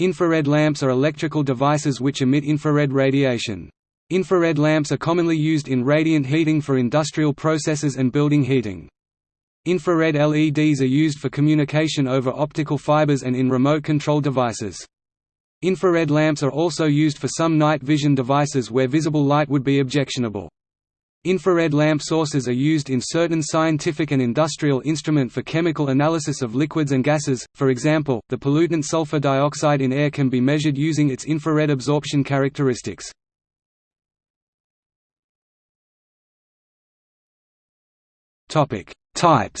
Infrared lamps are electrical devices which emit infrared radiation. Infrared lamps are commonly used in radiant heating for industrial processes and building heating. Infrared LEDs are used for communication over optical fibers and in remote control devices. Infrared lamps are also used for some night vision devices where visible light would be objectionable. Infrared lamp sources are used in certain scientific and industrial instrument for chemical analysis of liquids and gases, for example, the pollutant sulfur dioxide in air can be measured using its infrared absorption characteristics. Types.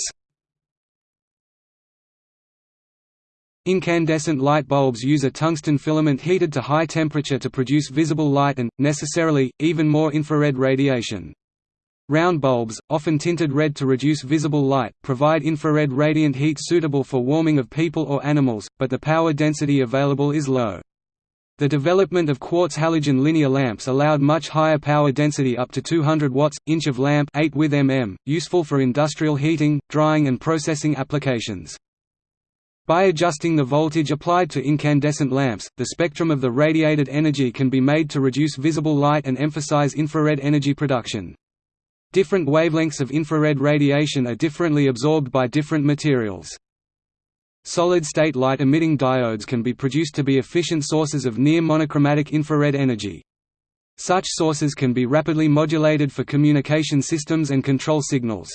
Incandescent light bulbs use a tungsten filament heated to high temperature to produce visible light and, necessarily, even more infrared radiation. Round bulbs, often tinted red to reduce visible light, provide infrared radiant heat suitable for warming of people or animals, but the power density available is low. The development of quartz halogen linear lamps allowed much higher power density up to 200 watts, inch of lamp 8 with mm, useful for industrial heating, drying and processing applications. By adjusting the voltage applied to incandescent lamps, the spectrum of the radiated energy can be made to reduce visible light and emphasize infrared energy production. Different wavelengths of infrared radiation are differently absorbed by different materials. Solid-state light-emitting diodes can be produced to be efficient sources of near monochromatic infrared energy. Such sources can be rapidly modulated for communication systems and control signals.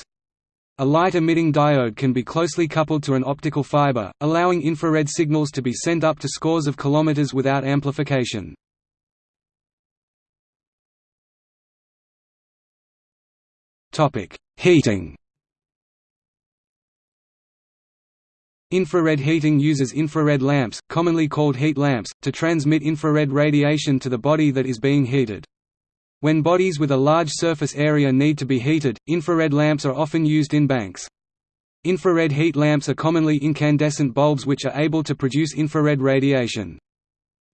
A light-emitting diode can be closely coupled to an optical fiber, allowing infrared signals to be sent up to scores of kilometers without amplification. Heating Infrared heating uses infrared lamps, commonly called heat lamps, to transmit infrared radiation to the body that is being heated. When bodies with a large surface area need to be heated, infrared lamps are often used in banks. Infrared heat lamps are commonly incandescent bulbs which are able to produce infrared radiation.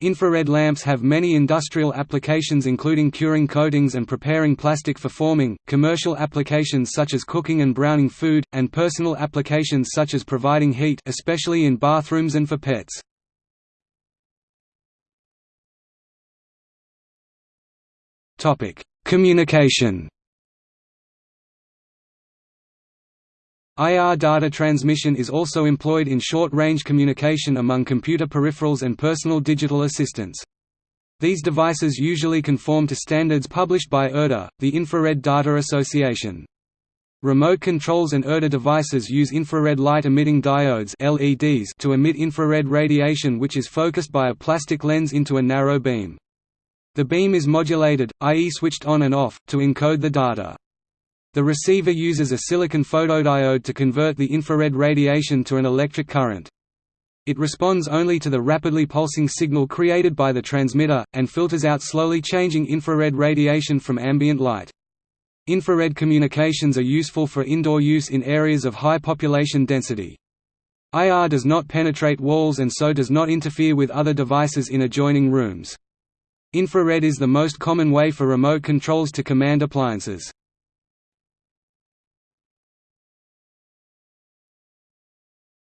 Infrared lamps have many industrial applications including curing coatings and preparing plastic for forming, commercial applications such as cooking and browning food, and personal applications such as providing heat especially in bathrooms and for pets. Communication IR data transmission is also employed in short-range communication among computer peripherals and personal digital assistants. These devices usually conform to standards published by IRDA, the Infrared Data Association. Remote controls and IRDA devices use infrared light-emitting diodes LEDs to emit infrared radiation which is focused by a plastic lens into a narrow beam. The beam is modulated, i.e. switched on and off, to encode the data. The receiver uses a silicon photodiode to convert the infrared radiation to an electric current. It responds only to the rapidly pulsing signal created by the transmitter, and filters out slowly changing infrared radiation from ambient light. Infrared communications are useful for indoor use in areas of high population density. IR does not penetrate walls and so does not interfere with other devices in adjoining rooms. Infrared is the most common way for remote controls to command appliances.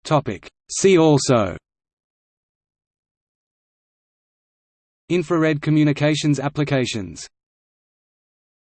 Topic. See also Infrared communications applications